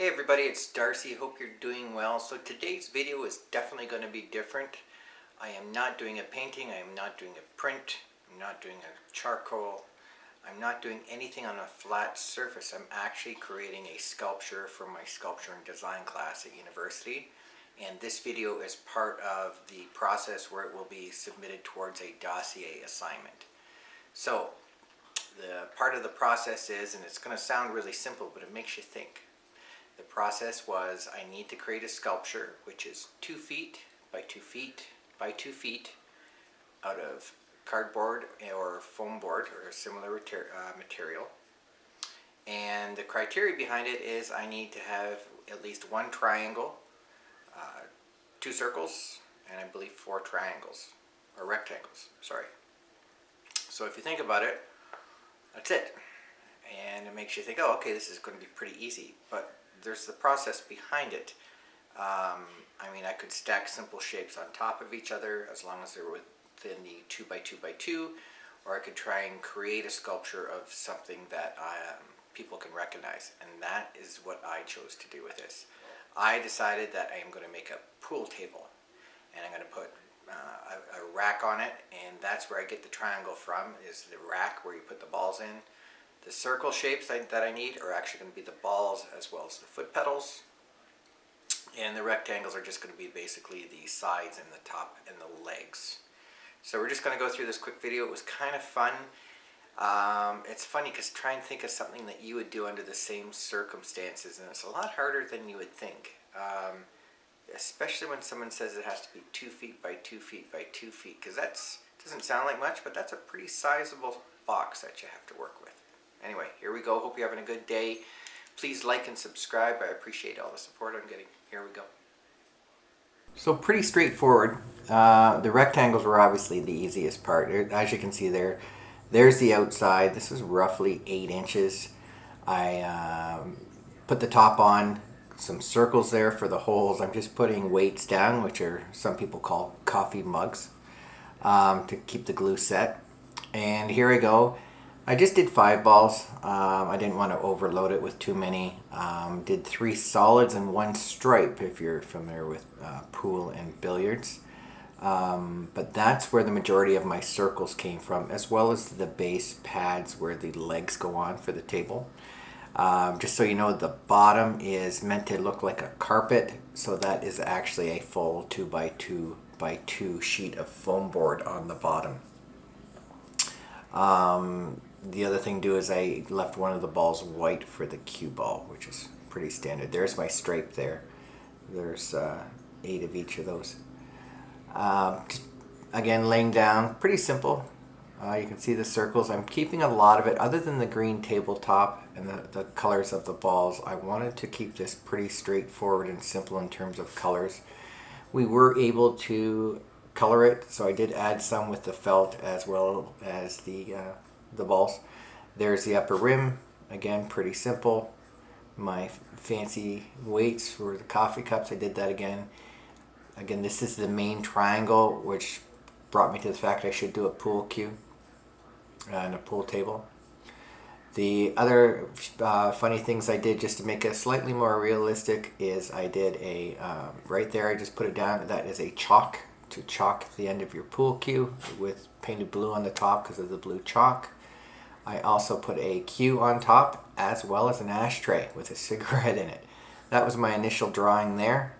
Hey everybody, it's Darcy. Hope you're doing well. So today's video is definitely going to be different. I am not doing a painting, I am not doing a print, I'm not doing a charcoal, I'm not doing anything on a flat surface. I'm actually creating a sculpture for my sculpture and design class at university. And this video is part of the process where it will be submitted towards a dossier assignment. So the part of the process is, and it's going to sound really simple, but it makes you think. The process was I need to create a sculpture which is two feet by two feet by two feet out of cardboard or foam board or similar uh, material. And the criteria behind it is I need to have at least one triangle, uh, two circles, and I believe four triangles, or rectangles, sorry. So if you think about it, that's it. And it makes you think, oh, okay, this is going to be pretty easy. But there's the process behind it. Um, I mean, I could stack simple shapes on top of each other as long as they're within the 2 by 2 by 2 or I could try and create a sculpture of something that um, people can recognize. And that is what I chose to do with this. I decided that I am going to make a pool table and I'm going to put uh, a, a rack on it and that's where I get the triangle from is the rack where you put the balls in the circle shapes that I need are actually going to be the balls as well as the foot pedals. And the rectangles are just going to be basically the sides and the top and the legs. So we're just going to go through this quick video. It was kind of fun. Um, it's funny because try and think of something that you would do under the same circumstances and it's a lot harder than you would think. Um, especially when someone says it has to be two feet by two feet by two feet because that doesn't sound like much but that's a pretty sizable box that you have to work with. Anyway, here we go. Hope you're having a good day. Please like and subscribe. I appreciate all the support I'm getting. Here we go. So pretty straightforward. Uh, the rectangles were obviously the easiest part. As you can see there, there's the outside. This is roughly 8 inches. I um, put the top on, some circles there for the holes. I'm just putting weights down, which are some people call coffee mugs, um, to keep the glue set. And here I go. I just did five balls. Um, I didn't want to overload it with too many. Um, did three solids and one stripe if you're familiar with uh, pool and billiards. Um, but that's where the majority of my circles came from as well as the base pads where the legs go on for the table. Um, just so you know the bottom is meant to look like a carpet so that is actually a full 2 by 2 by 2 sheet of foam board on the bottom. Um, the other thing do is I left one of the balls white for the cue ball, which is pretty standard. There's my stripe there. There's uh, eight of each of those. Um, again, laying down, pretty simple. Uh, you can see the circles. I'm keeping a lot of it, other than the green tabletop and the, the colors of the balls. I wanted to keep this pretty straightforward and simple in terms of colors. We were able to color it, so I did add some with the felt as well as the uh, the balls. There's the upper rim, again pretty simple. My fancy weights for the coffee cups, I did that again. Again, this is the main triangle, which brought me to the fact I should do a pool cue uh, and a pool table. The other uh, funny things I did just to make it slightly more realistic is I did a, um, right there I just put it down, that is a chalk to chalk the end of your pool cue with painted blue on the top because of the blue chalk. I also put a cue on top as well as an ashtray with a cigarette in it. That was my initial drawing there.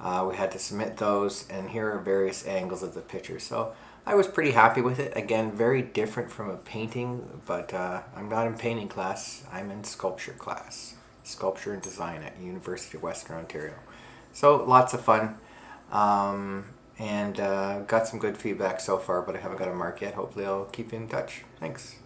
Uh, we had to submit those and here are various angles of the picture. So I was pretty happy with it. Again, very different from a painting, but uh, I'm not in painting class. I'm in sculpture class. Sculpture and design at University of Western Ontario. So lots of fun. Um, and uh, got some good feedback so far, but I haven't got a mark yet. Hopefully I'll keep in touch. Thanks.